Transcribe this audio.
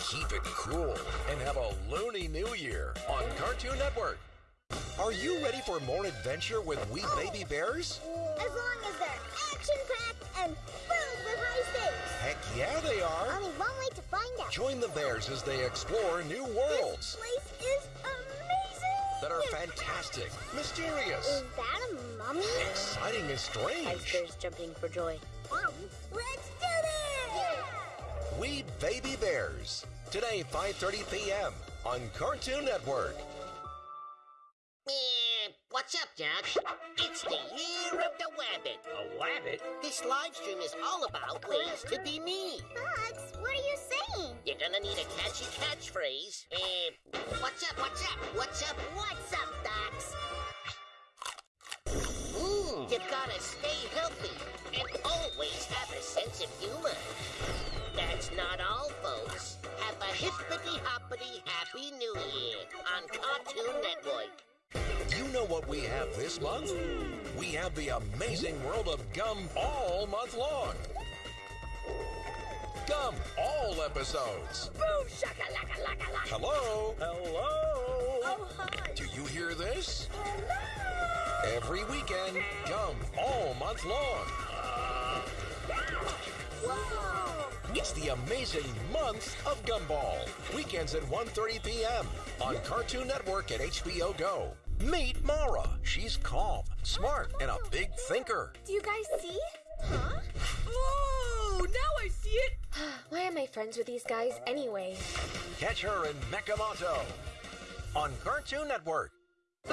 keep it cool and have a loony new year on Cartoon Network. Are you ready for more adventure with We oh. Baby Bears? As long as they're action-packed and filled with high stakes. Heck yeah, they are. Only one way to find out. Join the Bears as they explore new worlds This place is amazing. that are fantastic, mysterious, Is that a mummy? exciting, and Ice strange. Bears jumping for joy. Let's do this! We Baby Bears. Today, 5:30 p.m. on Cartoon Network. Eh, what's up, Doc? It's the year of the wabbit. A wabbit? This live stream is all about ways to be me. Bugs, what are you saying? You're gonna need a catchy catchphrase. Eh, what's up, what's up, what's up, what's up, Docs? Mm, you've gotta stay healthy That's not all, folks. Have a hippity hoppity happy new year on Cartoon Network. You know what we have this month? We have the amazing world of Gumball month long. Gum all episodes. Boom shakalaka laka laka. Hello? Hello? Oh hi. Do you hear this? Hello. Every weekend, Gum all month long. Whoa! It's the amazing month of Gumball. Weekends at 1.30 p.m. on Cartoon Network and HBO Go. Meet Mara. She's calm, smart, and a big thinker. Do you guys see? Huh? Oh, now I see it. Why am I friends with these guys anyway? Catch her in Mekamoto on Cartoon Network.